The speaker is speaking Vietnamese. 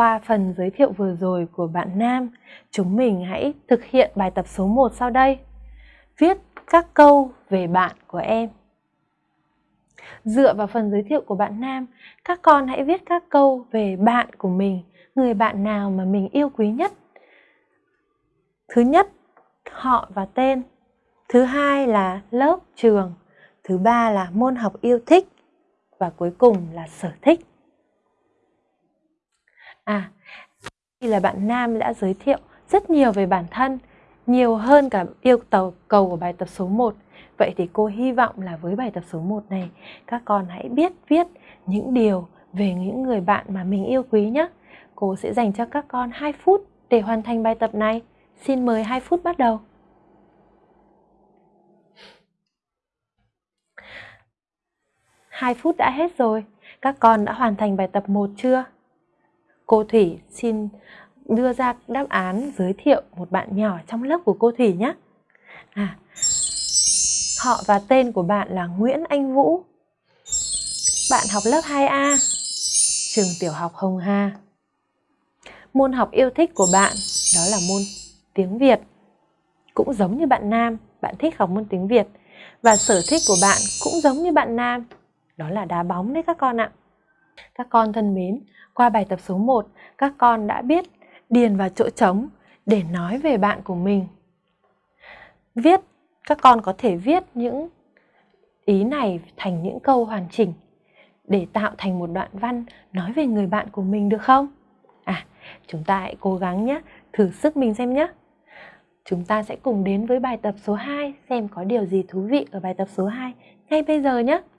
Qua phần giới thiệu vừa rồi của bạn Nam, chúng mình hãy thực hiện bài tập số 1 sau đây. Viết các câu về bạn của em. Dựa vào phần giới thiệu của bạn Nam, các con hãy viết các câu về bạn của mình, người bạn nào mà mình yêu quý nhất. Thứ nhất, họ và tên. Thứ hai là lớp, trường. Thứ ba là môn học yêu thích. Và cuối cùng là sở thích. À, đây là bạn Nam đã giới thiệu rất nhiều về bản thân, nhiều hơn cả yêu cầu cầu của bài tập số 1. Vậy thì cô hy vọng là với bài tập số 1 này, các con hãy biết viết những điều về những người bạn mà mình yêu quý nhé. Cô sẽ dành cho các con 2 phút để hoàn thành bài tập này. Xin mời 2 phút bắt đầu. Hai phút đã hết rồi. Các con đã hoàn thành bài tập 1 chưa? Cô Thủy xin đưa ra đáp án giới thiệu một bạn nhỏ trong lớp của cô Thủy nhé. À, họ và tên của bạn là Nguyễn Anh Vũ. Bạn học lớp 2A, trường tiểu học Hồng Hà. Môn học yêu thích của bạn đó là môn tiếng Việt. Cũng giống như bạn Nam, bạn thích học môn tiếng Việt. Và sở thích của bạn cũng giống như bạn Nam, đó là đá bóng đấy các con ạ. Các con thân mến, qua bài tập số 1, các con đã biết điền vào chỗ trống để nói về bạn của mình. Viết, các con có thể viết những ý này thành những câu hoàn chỉnh để tạo thành một đoạn văn nói về người bạn của mình được không? À, chúng ta hãy cố gắng nhé, thử sức mình xem nhé. Chúng ta sẽ cùng đến với bài tập số 2 xem có điều gì thú vị ở bài tập số 2 ngay bây giờ nhé.